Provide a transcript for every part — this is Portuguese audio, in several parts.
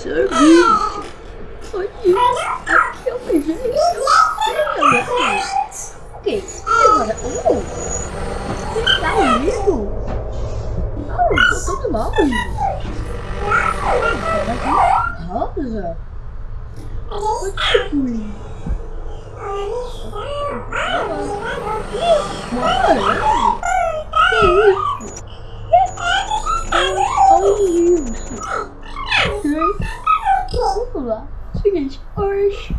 Sorvete. Onde? Aqui eu beijei. Ok, agora. Oh! Você tá lindo? Eu tô todo mal. Rosa? Fui? Mano, que isso? Hoje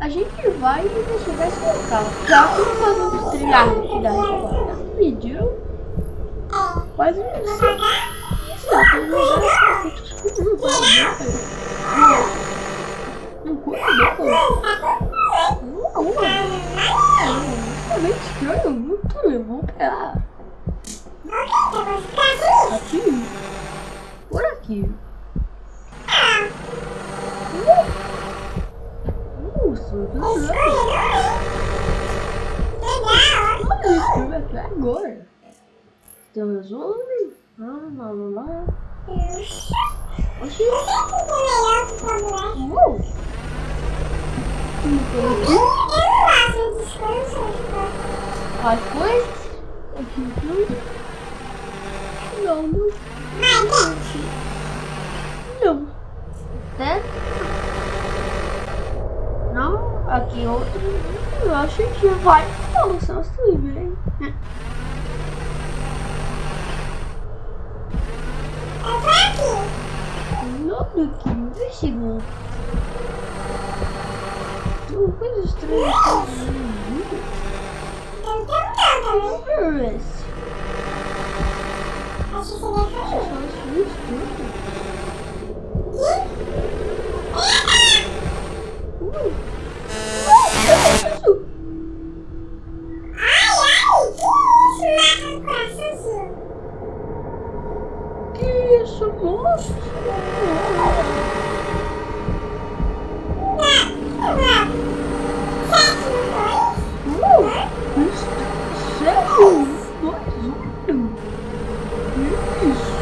a gente vai investigar esse local. Já que nós vamos trilhar aqui da resposta. Pediram? Quase não sei. Só tem lugar que eu Não curto não. Não, é meio estranho, muito levou pra aqui. Por aqui. Agora? Tem resolve? Ah, lá, lá, lá. Oxi. Uou. As coisas? Aqui tudo? Não, não. Não. Certo? Não, aqui outro. Eu acho que vai solução possível, hein? Nada aqui, investigando. Tem uma coisa estranha aqui. Interesse. Acho que seria Que isso,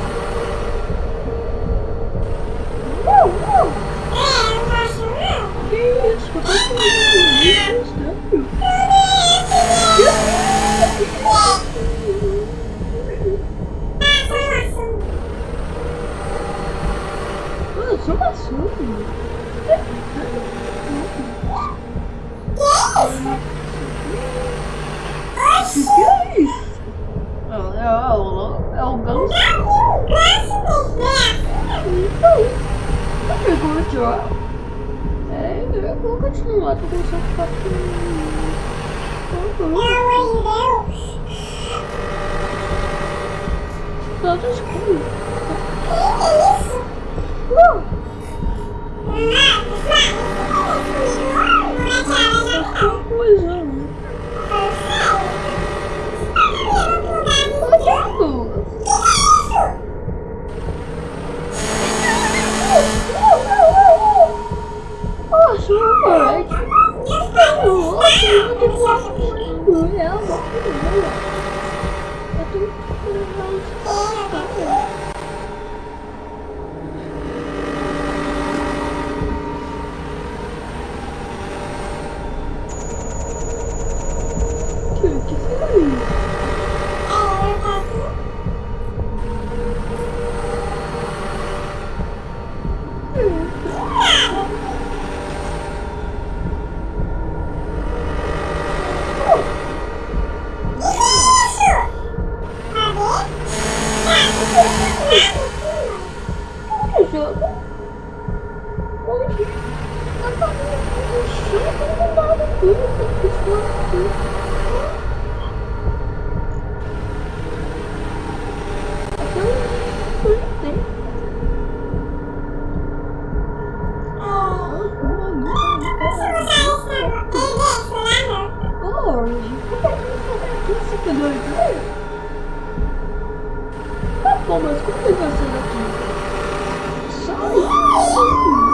moço? Sério? É, eu vou continuar, tô começando a ficar com... De Deus! Tá escuro. Que isso? Não! Não Oh, eu Na família do Chico, no lugar aqui. Mas como que vai ser daqui? Sai! Sai!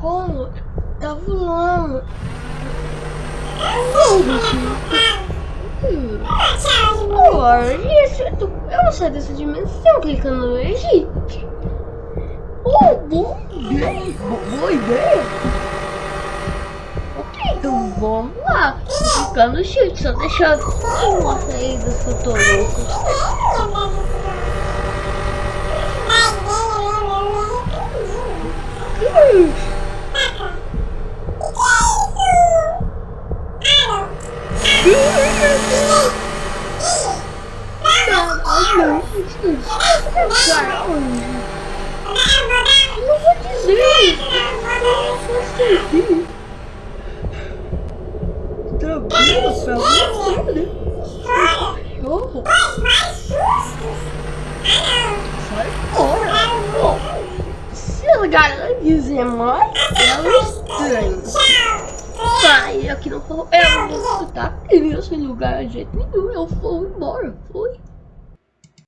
Como? Tá voando. Hum. Agora, isso, eu não sei dessa dimensão clicando no Egito. Oh, boa ideia. Boa ideia. Ok, então vamos lá. Ficar no shift, só deixar uma saída se eu tô louco. Não vou dizer. Tranquilo, pra você. Cachorro. Sai fora. Quiser mais, é estranho. Vai, aqui não vou. Eu vou escutar esse lugar de jeito nenhum. Eu vou embora. Fui.